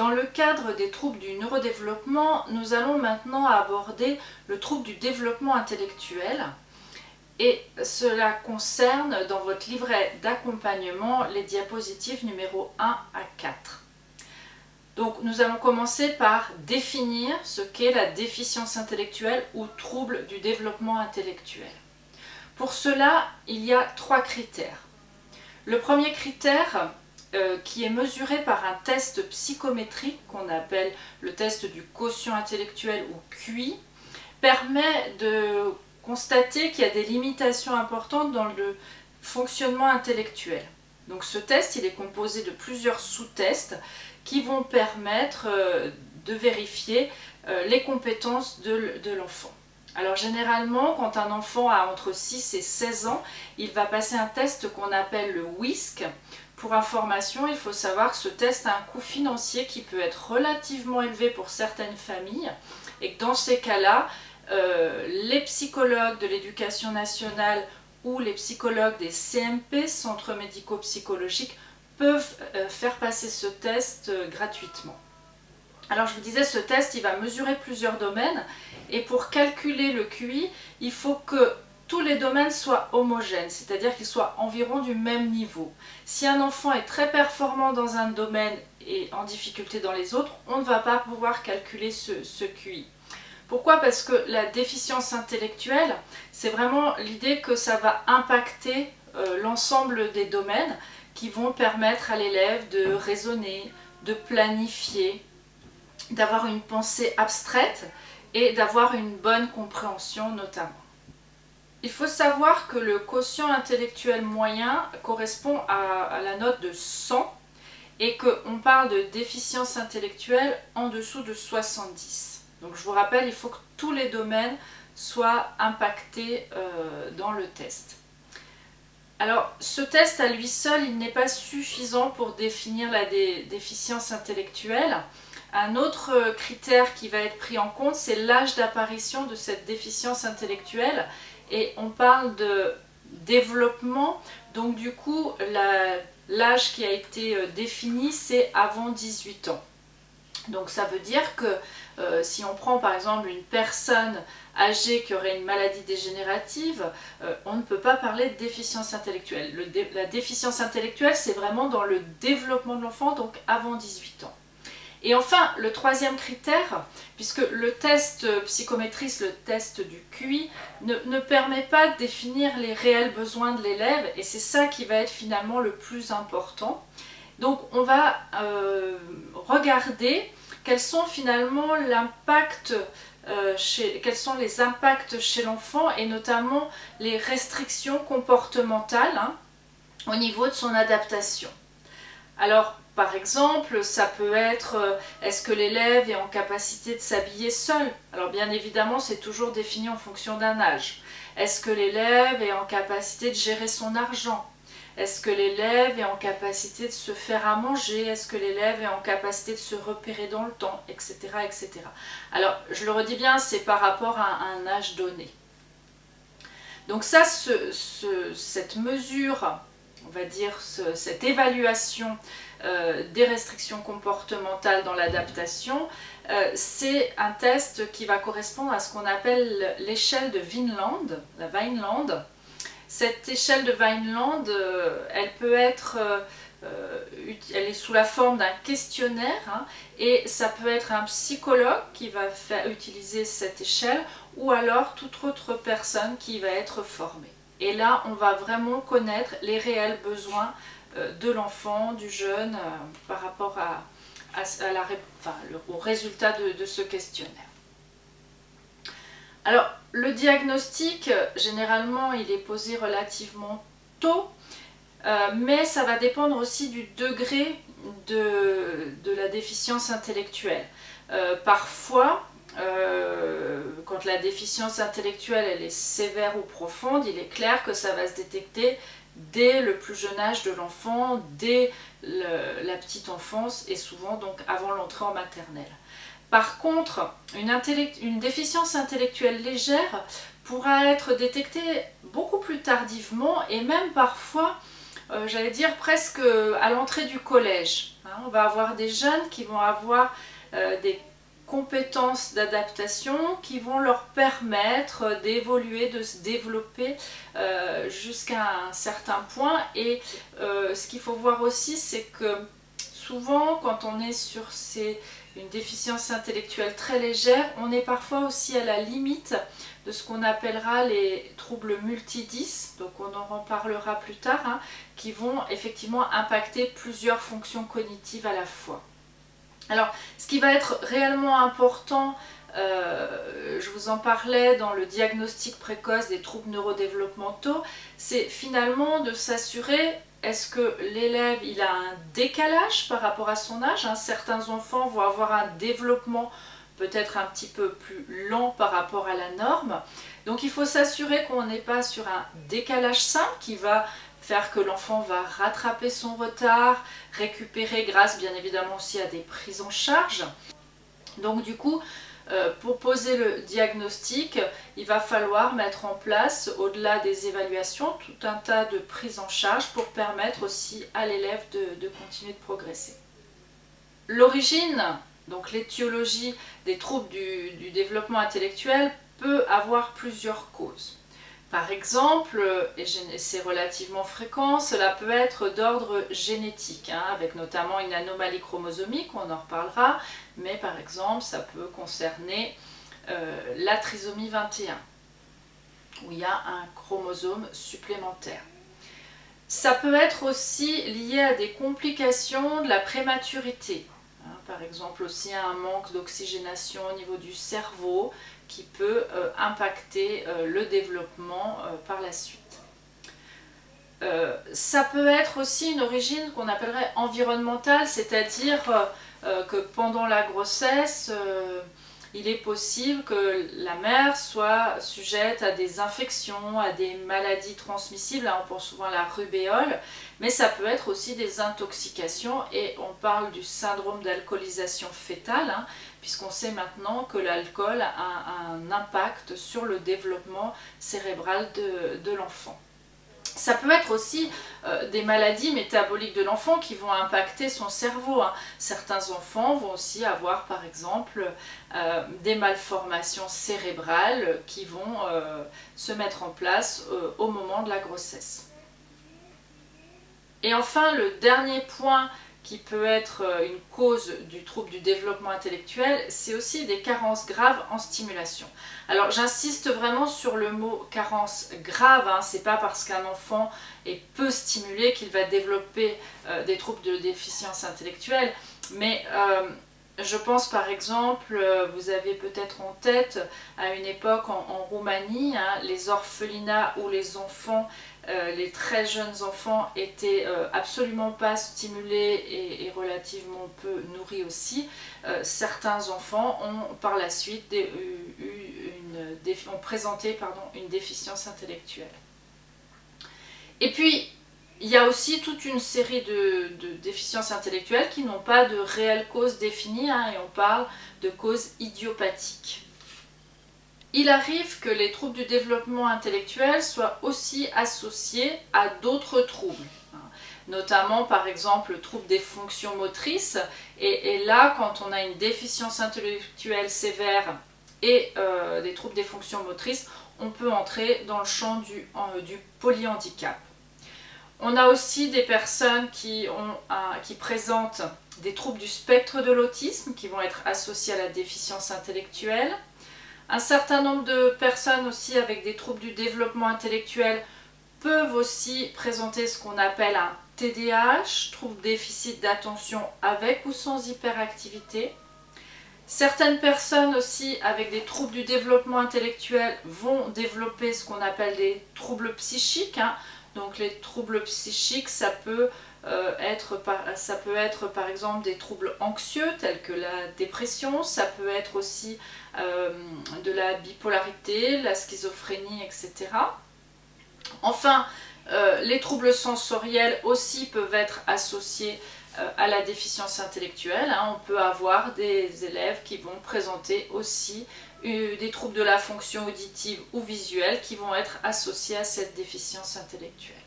Dans le cadre des troubles du neurodéveloppement, nous allons maintenant aborder le trouble du développement intellectuel et cela concerne dans votre livret d'accompagnement les diapositives numéro 1 à 4. Donc nous allons commencer par définir ce qu'est la déficience intellectuelle ou trouble du développement intellectuel. Pour cela, il y a trois critères. Le premier critère, euh, qui est mesuré par un test psychométrique qu'on appelle le test du quotient intellectuel ou QI, permet de constater qu'il y a des limitations importantes dans le fonctionnement intellectuel. Donc ce test, il est composé de plusieurs sous-tests qui vont permettre euh, de vérifier euh, les compétences de, de l'enfant. Alors généralement, quand un enfant a entre 6 et 16 ans, il va passer un test qu'on appelle le WISC, pour information, il faut savoir que ce test a un coût financier qui peut être relativement élevé pour certaines familles et que dans ces cas-là, euh, les psychologues de l'éducation nationale ou les psychologues des CMP, centres médico-psychologiques, peuvent euh, faire passer ce test euh, gratuitement. Alors je vous disais, ce test, il va mesurer plusieurs domaines et pour calculer le QI, il faut que tous les domaines soient homogènes, c'est-à-dire qu'ils soient environ du même niveau. Si un enfant est très performant dans un domaine et en difficulté dans les autres, on ne va pas pouvoir calculer ce, QI. Pourquoi? Parce que la déficience intellectuelle, c'est vraiment l'idée que ça va impacter euh, l'ensemble des domaines qui vont permettre à l'élève de raisonner, de planifier, d'avoir une pensée abstraite et d'avoir une bonne compréhension notamment. Il faut savoir que le quotient intellectuel moyen correspond à, la note de 100 et qu'on parle de déficience intellectuelle en dessous de 70. Donc je vous rappelle, il faut que tous les domaines soient impactés euh, dans le test. Alors ce test à lui seul, il n'est pas suffisant pour définir la déficience intellectuelle. Un autre critère qui va être pris en compte, c'est l'âge d'apparition de cette déficience intellectuelle et on parle de développement, donc du coup l'âge qui a été euh, défini c'est avant 18 ans. Donc ça veut dire que euh, si on prend par exemple une personne âgée qui aurait une maladie dégénérative, euh, on ne peut pas parler de déficience intellectuelle. la déficience intellectuelle c'est vraiment dans le développement de l'enfant, donc avant 18 ans. Et enfin, le troisième critère, puisque le test psychométrice, le test du QI, ne, permet pas de définir les réels besoins de l'élève, et c'est ça qui va être finalement le plus important. Donc on va euh, regarder quels sont finalement l'impact euh, quels sont les impacts chez l'enfant et notamment les restrictions comportementales hein, au niveau de son adaptation. Alors par exemple, ça peut être euh, est-ce que l'élève est en capacité de s'habiller seul? Alors bien évidemment, c'est toujours défini en fonction d'un âge. Est-ce que l'élève est en capacité de gérer son argent? Est-ce que l'élève est en capacité de se faire à manger? Est-ce que l'élève est en capacité de se repérer dans le temps? Etc. etc. Alors, je le redis bien, c'est par rapport à un âge donné. Donc ça, cette mesure, on va dire, cette évaluation euh, des restrictions comportementales dans l'adaptation, euh, c'est un test qui va correspondre à ce qu'on appelle l'échelle de Vineland, la Vineland. Cette échelle de Vineland, euh, elle peut être, elle est sous la forme d'un questionnaire hein, et ça peut être un psychologue qui va faire, utiliser cette échelle ou alors toute autre personne qui va être formée. Et là, on va vraiment connaître les réels besoins de l'enfant, du jeune, euh, par rapport à, au résultat de, ce questionnaire. Alors, le diagnostic, généralement, il est posé relativement tôt, euh, mais ça va dépendre aussi du degré de, la déficience intellectuelle. parfois, quand la déficience intellectuelle elle est sévère ou profonde, il est clair que ça va se détecter dès le plus jeune âge de l'enfant, dès la petite enfance et souvent donc avant l'entrée en maternelle. Par contre, une, déficience intellectuelle légère pourra être détectée beaucoup plus tardivement et même parfois j'allais dire presque à l'entrée du collège. Hein. On va avoir des jeunes qui vont avoir des compétences d'adaptation qui vont leur permettre d'évoluer, de se développer euh, jusqu'à un certain point. Et euh, ce qu'il faut voir aussi, c'est que souvent, quand on est sur une déficience intellectuelle très légère, on est parfois aussi à la limite de ce qu'on appellera les troubles multidis, donc on en reparlera plus tard, hein, qui vont effectivement impacter plusieurs fonctions cognitives à la fois. Alors, ce qui va être réellement important, euh, je vous en parlais dans le diagnostic précoce des troubles neurodéveloppementaux, c'est finalement de s'assurer est-ce que l'élève il a un décalage par rapport à son âge? Certains enfants vont avoir un développement peut-être un petit peu plus lent par rapport à la norme. Donc il faut s'assurer qu'on n'est pas sur un décalage simple qui va faire que l'enfant va rattraper son retard, récupérer grâce bien évidemment aussi à des prises en charge. Donc du coup, euh, pour poser le diagnostic, il va falloir mettre en place, au-delà des évaluations, tout un tas de prises en charge pour permettre aussi à l'élève de, continuer de progresser. L'origine, donc l'étiologie des troubles du développement intellectuel peut avoir plusieurs causes. Par exemple, et c'est relativement fréquent, cela peut être d'ordre génétique, hein, avec notamment une anomalie chromosomique, on en reparlera, mais par exemple ça peut concerner euh, la trisomie 21, où il y a un chromosome supplémentaire. Ça peut être aussi lié à des complications de la prématurité, par exemple aussi un manque d'oxygénation au niveau du cerveau, qui peut euh, impacter euh, le développement euh, par la suite. ça peut être aussi une origine qu'on appellerait environnementale, c'est-à-dire que pendant la grossesse, il est possible que la mère soit sujette à des infections, à des maladies transmissibles, on pense souvent à la rubéole, mais ça peut être aussi des intoxications et on parle du syndrome d'alcoolisation fétale, hein, puisqu'on sait maintenant que l'alcool a un impact sur le développement cérébral de l'enfant. Ça peut être aussi euh, des maladies métaboliques de l'enfant qui vont impacter son cerveau. Hein. Certains enfants vont aussi avoir par exemple euh, des malformations cérébrales qui vont euh, se mettre en place au moment de la grossesse. Et enfin, le dernier point qui peut être euh, une cause du trouble du développement intellectuel, c'est aussi des carences graves en stimulation. Alors j'insiste vraiment sur le mot carence grave, hein. c'est pas parce qu'un enfant est peu stimulé qu'il va développer euh, des troubles de déficience intellectuelle, mais euh, je pense par exemple, vous avez peut-être en tête à une époque en, Roumanie, hein, les orphelinats où les enfants euh, les très jeunes enfants étaient euh, absolument pas stimulés et, relativement peu nourris aussi. Euh, certains enfants ont par la suite présenté une déficience intellectuelle. Et puis, il y a aussi toute une série de, déficiences intellectuelles qui n'ont pas de réelle cause définie, hein, et on parle de causes idiopathiques. Il arrive que les troubles du développement intellectuel soient aussi associés à d'autres troubles hein. notamment par exemple le trouble des fonctions motrices et, là quand on a une déficience intellectuelle sévère et euh, des troubles des fonctions motrices on peut entrer dans le champ du, du polyhandicap. On a aussi des personnes qui, ont qui présentent des troubles du spectre de l'autisme qui vont être associés à la déficience intellectuelle. Un certain nombre de personnes aussi avec des troubles du développement intellectuel peuvent aussi présenter ce qu'on appelle un TDAH, trouble déficit d'attention avec ou sans hyperactivité. Certaines personnes aussi avec des troubles du développement intellectuel vont développer ce qu'on appelle des troubles psychiques. Hein. Donc les troubles psychiques, ça peut euh, être, ça peut être par exemple des troubles anxieux tels que la dépression, ça peut être aussi euh, de la bipolarité, la schizophrénie, etc. Enfin, euh, les troubles sensoriels aussi peuvent être associés à la déficience intellectuelle. Hein. On peut avoir des élèves qui vont présenter aussi des troubles de la fonction auditive ou visuelle qui vont être associés à cette déficience intellectuelle.